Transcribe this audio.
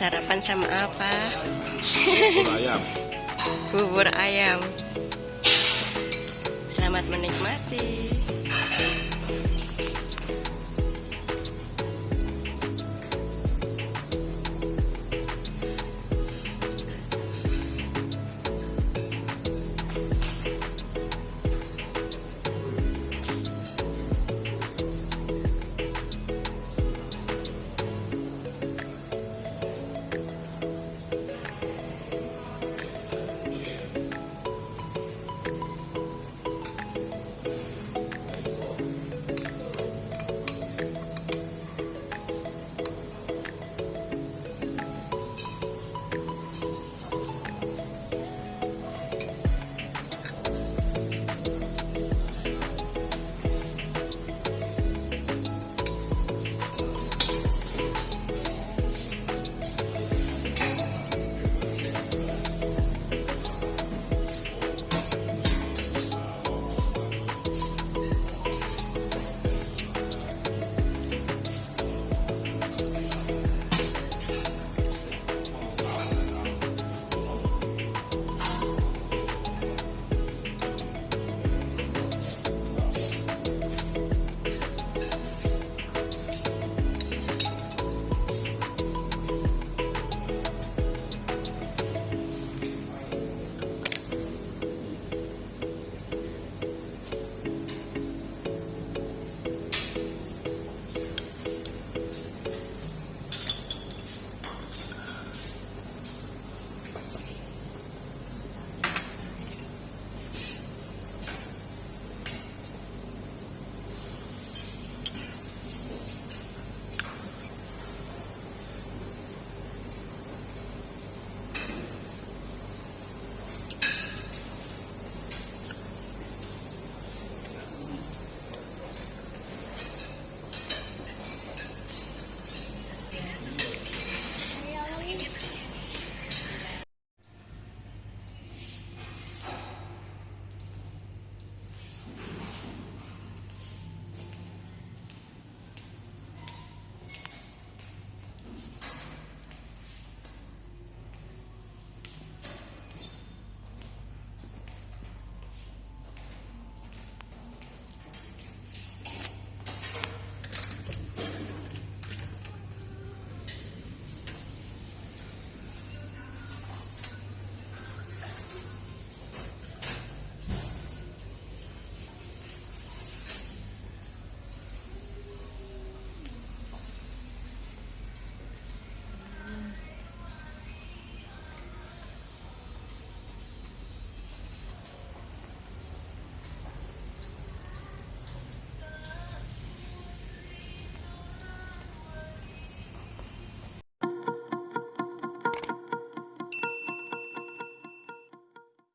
Sarapan sama apa? Bubur ayam. Bubur ayam. Selamat menikmati.